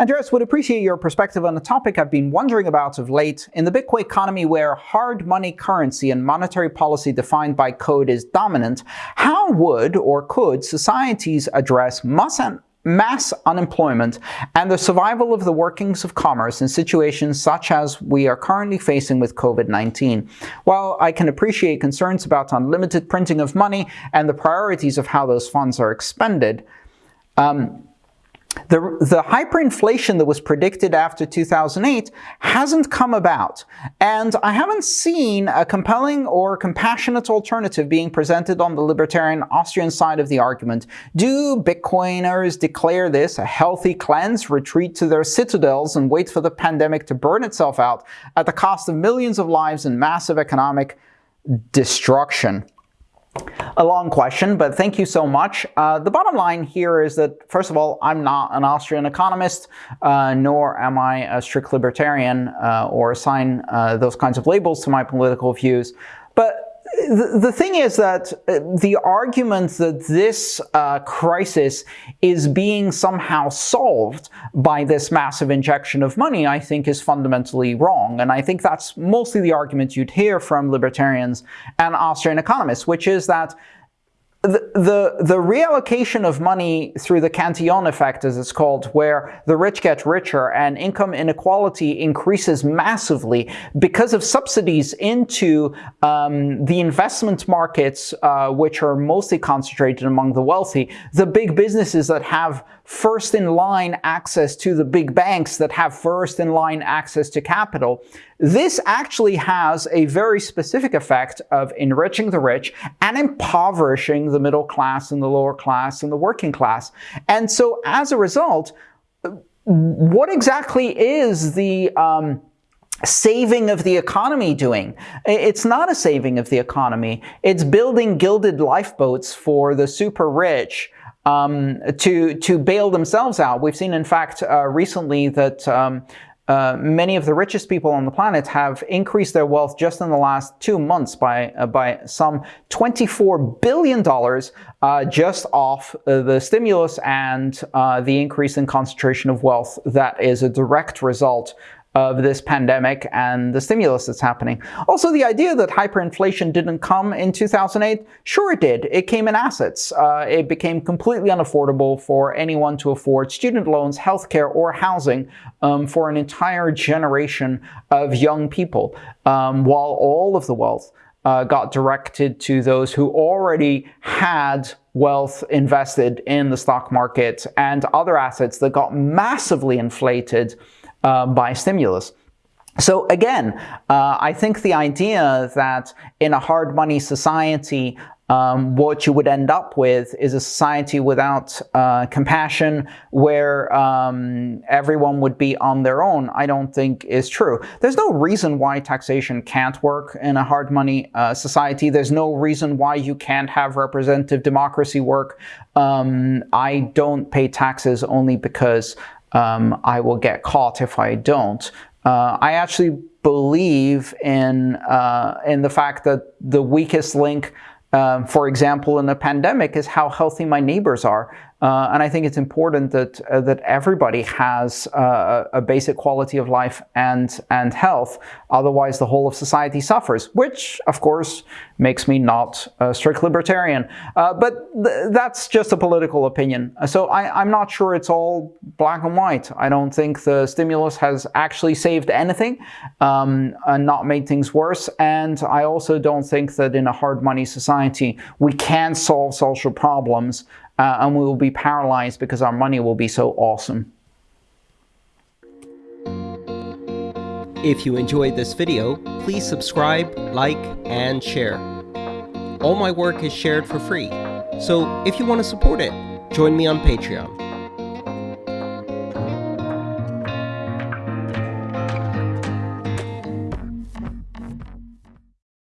Andreas would appreciate your perspective on a topic I've been wondering about of late. In the Bitcoin economy where hard money currency and monetary policy defined by code is dominant, how would or could societies address mass unemployment and the survival of the workings of commerce in situations such as we are currently facing with COVID-19. While I can appreciate concerns about unlimited printing of money and the priorities of how those funds are expended, um, the, the hyperinflation that was predicted after 2008 hasn't come about, and I haven't seen a compelling or compassionate alternative being presented on the libertarian Austrian side of the argument. Do Bitcoiners declare this a healthy cleanse, retreat to their citadels, and wait for the pandemic to burn itself out at the cost of millions of lives and massive economic destruction? A long question, but thank you so much. Uh, the bottom line here is that, first of all, I'm not an Austrian economist, uh, nor am I a strict libertarian uh, or assign uh, those kinds of labels to my political views. But the, thing is that uh, the argument that this uh, crisis is being somehow solved by this massive injection of money, I think is fundamentally wrong. And I think that's mostly the argument you'd hear from libertarians and Austrian economists, which is that the, the, reallocation of money through the Cantillon effect, as it's called, where the rich get richer and income inequality increases massively because of subsidies into um, the investment markets, uh, which are mostly concentrated among the wealthy, the big businesses that have first in line access to the big banks that have first in line access to capital. This actually has a very specific effect of enriching the rich and impoverishing the middle class and the lower class and the working class. And so as a result, what exactly is the um, saving of the economy doing? It's not a saving of the economy. It's building gilded lifeboats for the super rich um, to, to bail themselves out. We've seen, in fact, uh, recently that um, uh, many of the richest people on the planet have increased their wealth just in the last two months by, uh, by some $24 billion uh, just off uh, the stimulus and uh, the increase in concentration of wealth that is a direct result of this pandemic and the stimulus that's happening. Also, the idea that hyperinflation didn't come in 2008, sure it did. It came in assets. Uh, it became completely unaffordable for anyone to afford student loans, healthcare, or housing um, for an entire generation of young people, um, while all of the wealth uh, got directed to those who already had wealth invested in the stock market and other assets that got massively inflated uh, by stimulus. So again, uh, I think the idea that in a hard money society, um, what you would end up with is a society without uh, compassion where um, everyone would be on their own, I don't think is true. There's no reason why taxation can't work in a hard money uh, society. There's no reason why you can't have representative democracy work. Um, I don't pay taxes only because um, I will get caught if I don't. Uh, I actually believe in, uh, in the fact that the weakest link um, for example, in a pandemic is how healthy my neighbors are. Uh, and I think it's important that uh, that everybody has uh, a basic quality of life and and health. Otherwise, the whole of society suffers, which, of course, makes me not a strict libertarian. Uh, but th that's just a political opinion. So I, am not sure it's all black and white. I don't think the stimulus has actually saved anything um, and not made things worse. And I also don't think that in a hard money society we can solve social problems uh, and we will be paralyzed because our money will be so awesome. If you enjoyed this video, please subscribe, like, and share. All my work is shared for free, so if you want to support it, join me on Patreon.